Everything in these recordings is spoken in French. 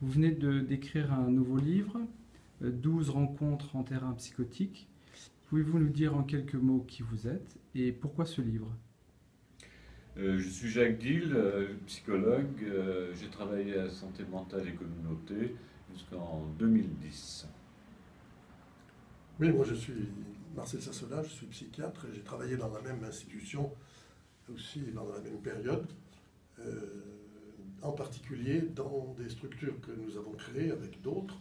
Vous venez de d'écrire un nouveau livre, euh, 12 rencontres en terrain psychotique. Pouvez-vous nous dire en quelques mots qui vous êtes et pourquoi ce livre? Euh, je suis Jacques Dill, euh, psychologue. Euh, J'ai travaillé à Santé mentale et communauté jusqu'en 2010. Oui, moi je suis Marcel Sassola, je suis psychiatre et j'ai travaillé dans la même institution aussi dans la même période, euh, en particulier dans des structures que nous avons créées avec d'autres,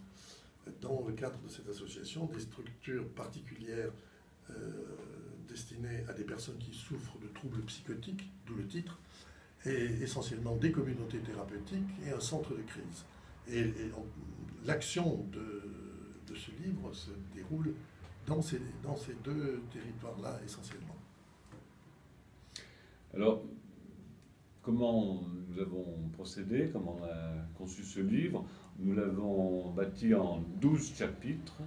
dans le cadre de cette association, des structures particulières euh, destinées à des personnes qui souffrent de troubles psychotiques, d'où le titre, et essentiellement des communautés thérapeutiques et un centre de crise. Et, et on- l'action de, de ce livre se déroule dans ces, dans ces deux territoires-là essentiellement. Alors, comment nous avons procédé, comment on a conçu ce livre. Nous l'avons bâti en 12 chapitres,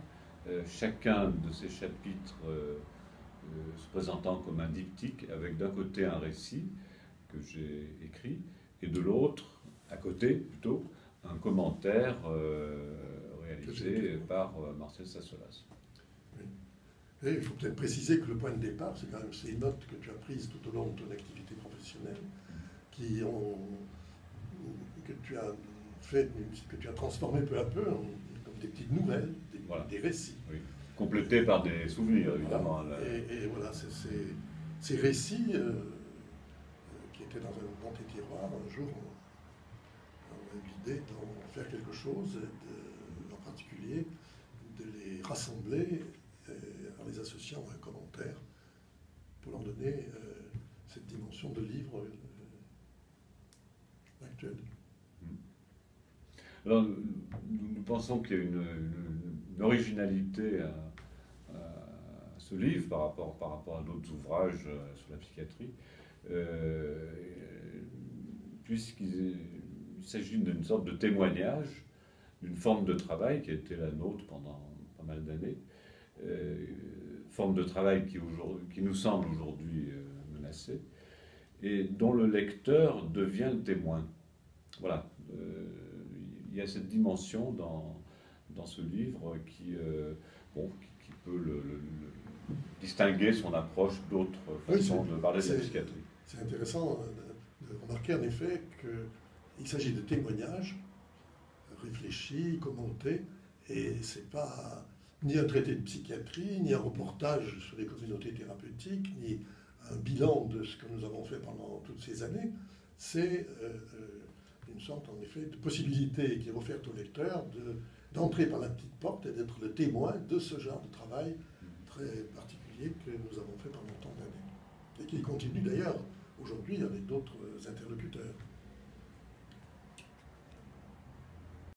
euh, chacun de ces chapitres euh, euh, se présentant comme un diptyque, avec d'un côté un récit que j'ai écrit, et de l'autre, à côté plutôt, un commentaire réalisé par Marcel Sassolas. Et il faut peut-être préciser que le point de départ, c'est quand même ces notes que tu as prises tout au long de ton activité professionnelle, qui ont, que tu as fait, que tu as transformé peu à peu en comme des petites nouvelles, des, Voilà. des récits. Oui. Complété par des souvenirs, évidemment. Et, et voilà, ces récits euh, euh, qui étaient dans, un, dans tes tiroirs, un jour, on, on a eu l'idée d'en faire quelque chose, de- en particulier de les rassembler euh, en les associant à un commentaire pour leur donner euh, cette dimension de livre euh, Alors, nous, pensons qu'il y a une, originalité à, ce livre par rapport, par rapport à d'autres ouvrages euh, sur la psychiatrie, euh, puisqu'il il s'agit d'une sorte de témoignage d'une forme de travail qui a été la nôtre pendant pas mal d'années, euh, forme de travail qui, qui nous semble aujourd'hui menacée, et dont le lecteur devient le témoin. Voilà. Euh, il y a cette dimension dans, dans ce livre qui, euh, bon, qui, peut le, le- le- distinguer son approche d'autres Oui, façons de parler de la psychiatrie. C'est intéressant de, remarquer en effet qu'il s'agit de témoignages réfléchis, commentés, et c'est pas ni un traité de psychiatrie, ni un reportage sur les communautés thérapeutiques, ni un bilan de ce que nous avons fait pendant toutes ces années. C'est euh, une sorte en effet de possibilité qui est offerte au lecteur de- d'entrer par la petite porte et d'être le témoin de ce genre de travail très particulier que nous avons fait pendant tant d'années et qui continue d'ailleurs aujourd'hui avec d'autres interlocuteurs.